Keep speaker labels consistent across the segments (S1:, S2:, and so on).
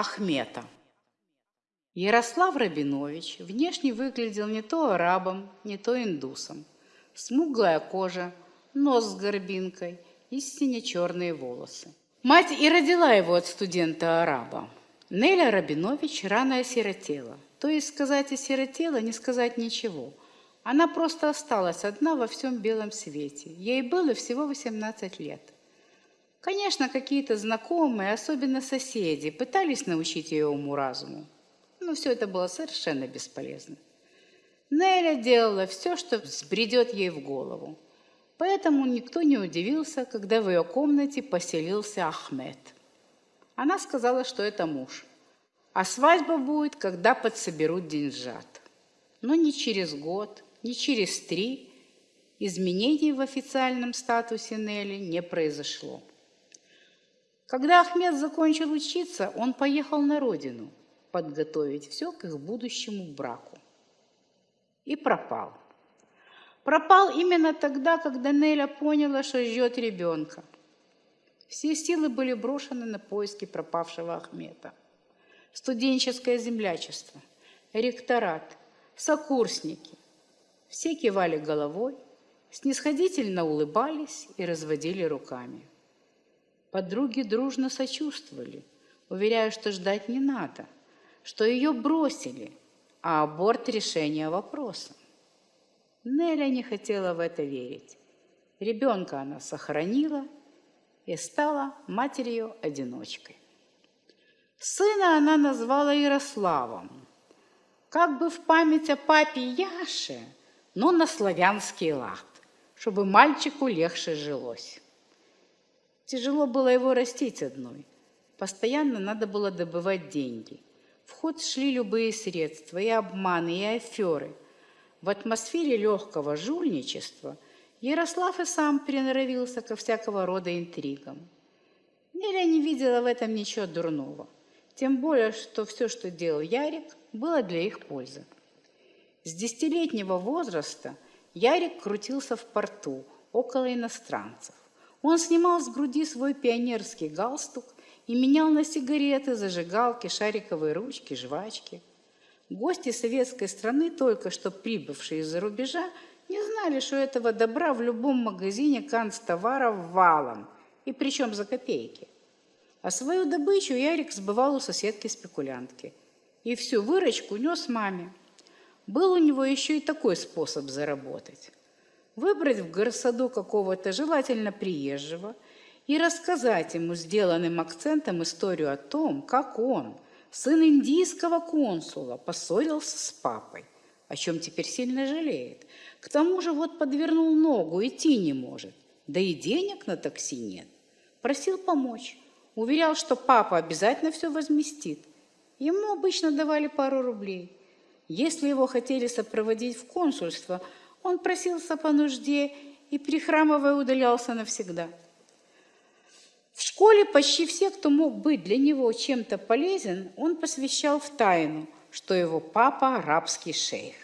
S1: Ахмета. Ярослав Рабинович внешне выглядел не то арабом, не то индусом. Смуглая кожа, нос с горбинкой и сине-черные волосы. Мать и родила его от студента-араба. Неля Рабинович рано осиротела. То есть сказать осиротела, не сказать ничего. Она просто осталась одна во всем белом свете. Ей было всего 18 лет. Конечно, какие-то знакомые, особенно соседи, пытались научить ее уму-разуму но все это было совершенно бесполезно. Неля делала все, что взбредет ей в голову. Поэтому никто не удивился, когда в ее комнате поселился Ахмед. Она сказала, что это муж. А свадьба будет, когда подсоберут деньжат. Но ни через год, ни через три изменений в официальном статусе Нелли не произошло. Когда Ахмед закончил учиться, он поехал на родину – подготовить все к их будущему браку. И пропал. Пропал именно тогда, когда Неля поняла, что ждет ребенка. Все силы были брошены на поиски пропавшего Ахмета. Студенческое землячество, ректорат, сокурсники. Все кивали головой, снисходительно улыбались и разводили руками. Подруги дружно сочувствовали, уверяя, что ждать не надо – что ее бросили, а аборт – решение вопроса. Неля не хотела в это верить. Ребенка она сохранила и стала матерью-одиночкой. Сына она назвала Ярославом, как бы в память о папе Яше, но на славянский лад, чтобы мальчику легче жилось. Тяжело было его растить одной. Постоянно надо было добывать деньги – в ход шли любые средства, и обманы, и аферы. В атмосфере легкого жульничества Ярослав и сам приноровился ко всякого рода интригам. Неля не видела в этом ничего дурного. Тем более, что все, что делал Ярик, было для их пользы. С десятилетнего возраста Ярик крутился в порту около иностранцев. Он снимал с груди свой пионерский галстук и менял на сигареты, зажигалки, шариковые ручки, жвачки. Гости советской страны, только что прибывшие из-за рубежа, не знали, что этого добра в любом магазине канцтоваров валом, и причем за копейки. А свою добычу Ярик сбывал у соседки-спекулянтки. И всю выручку нес маме. Был у него еще и такой способ заработать. Выбрать в горсаду какого-то желательно приезжего – и рассказать ему сделанным акцентом историю о том, как он, сын индийского консула, поссорился с папой, о чем теперь сильно жалеет. К тому же вот подвернул ногу, идти не может, да и денег на такси нет. Просил помочь, уверял, что папа обязательно все возместит. Ему обычно давали пару рублей. Если его хотели сопроводить в консульство, он просился по нужде и, прихрамывая, удалялся навсегда. В школе почти все, кто мог быть для него чем-то полезен, он посвящал в тайну, что его папа – арабский шейх,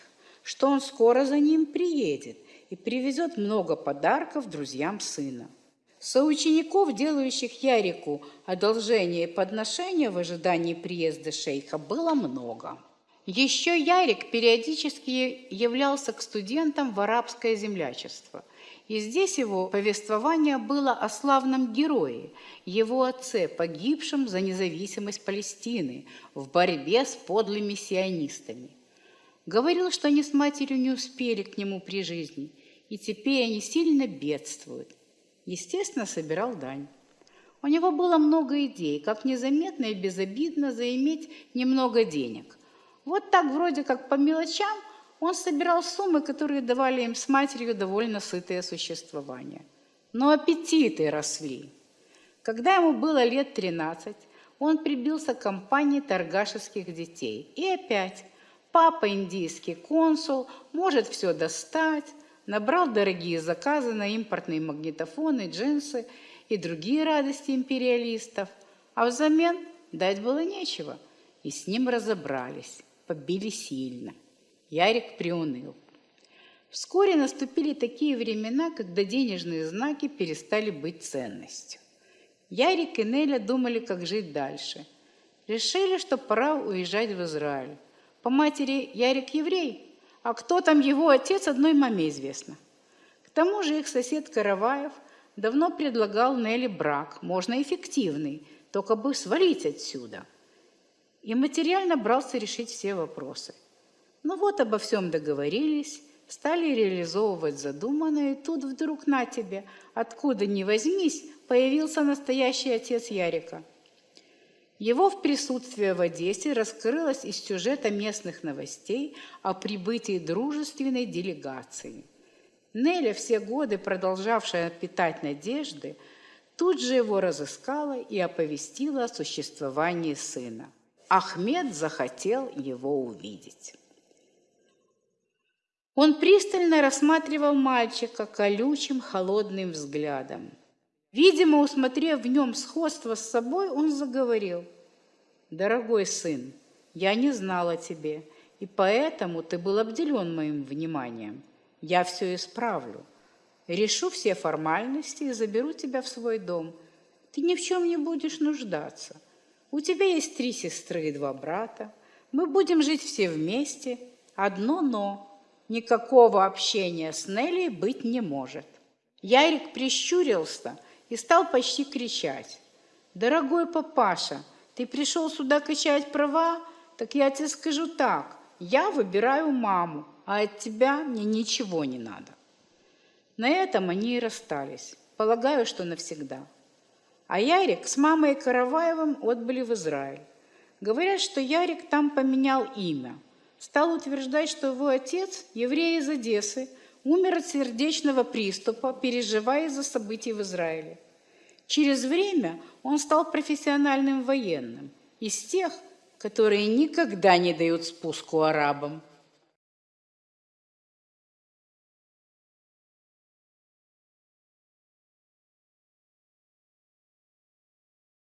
S1: что он скоро за ним приедет и привезет много подарков друзьям сына. Соучеников, делающих Ярику одолжение и подношения в ожидании приезда шейха, было много. Еще Ярик периодически являлся к студентам в арабское землячество – и здесь его повествование было о славном герое, его отце, погибшем за независимость Палестины в борьбе с подлыми сионистами. Говорил, что они с матерью не успели к нему при жизни, и теперь они сильно бедствуют. Естественно, собирал дань. У него было много идей, как незаметно и безобидно заиметь немного денег. Вот так вроде как по мелочам – он собирал суммы, которые давали им с матерью довольно сытое существование. Но аппетиты росли. Когда ему было лет 13, он прибился к компании торгашеских детей. И опять папа индийский консул может все достать, набрал дорогие заказы на импортные магнитофоны, джинсы и другие радости империалистов, а взамен дать было нечего, и с ним разобрались, побили сильно. Ярик приуныл. Вскоре наступили такие времена, когда денежные знаки перестали быть ценностью. Ярик и Неля думали, как жить дальше. Решили, что пора уезжать в Израиль. По матери Ярик еврей, а кто там его отец, одной маме известно. К тому же их сосед Караваев давно предлагал Нелли брак, можно эффективный, только бы свалить отсюда. И материально брался решить все вопросы. Ну вот обо всем договорились, стали реализовывать задуманное, и тут вдруг на тебе, откуда ни возьмись, появился настоящий отец Ярика. Его в присутствии в Одессе раскрылось из сюжета местных новостей о прибытии дружественной делегации. Неля, все годы продолжавшая питать надежды, тут же его разыскала и оповестила о существовании сына. Ахмед захотел его увидеть. Он пристально рассматривал мальчика колючим холодным взглядом. Видимо, усмотрев в нем сходство с собой, он заговорил. «Дорогой сын, я не знал о тебе, и поэтому ты был обделен моим вниманием. Я все исправлю. Решу все формальности и заберу тебя в свой дом. Ты ни в чем не будешь нуждаться. У тебя есть три сестры и два брата. Мы будем жить все вместе. Одно «но». Никакого общения с Нелли быть не может. Ярик прищурился и стал почти кричать. «Дорогой папаша, ты пришел сюда качать права? Так я тебе скажу так. Я выбираю маму, а от тебя мне ничего не надо». На этом они и расстались. Полагаю, что навсегда. А Ярик с мамой Караваевым отбыли в Израиль. Говорят, что Ярик там поменял имя – стал утверждать, что его отец, еврей из Одессы, умер от сердечного приступа, переживая из-за событий в Израиле. Через время он стал профессиональным военным, из тех, которые никогда не дают спуску арабам –